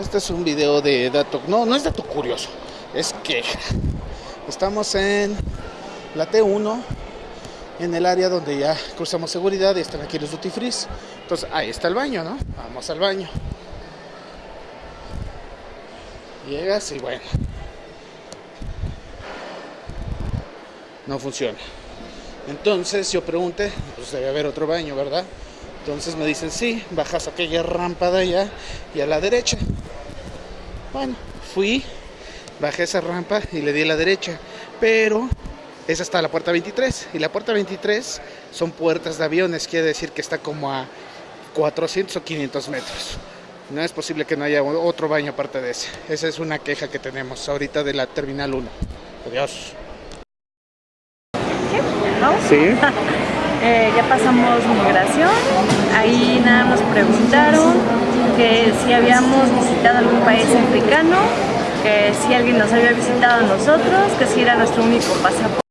Este es un video de dato, no, no es dato curioso, es que estamos en la T1, en el área donde ya cruzamos seguridad y están aquí los duty free. Entonces ahí está el baño, ¿no? Vamos al baño. Llegas y bueno, no funciona. Entonces yo pregunté, pues debe haber otro baño, ¿verdad? Entonces me dicen, sí, bajas aquella rampa de allá y a la derecha. Bueno, fui, bajé esa rampa y le di a la derecha, pero es hasta la puerta 23 y la puerta 23 son puertas de aviones, quiere decir que está como a 400 o 500 metros. No es posible que no haya otro baño aparte de ese. Esa es una queja que tenemos ahorita de la Terminal 1. Adiós. Sí. Eh, ya pasamos migración, ahí nada nos preguntaron que si habíamos visitado algún país africano, que si alguien nos había visitado a nosotros, que si era nuestro único pasaporte.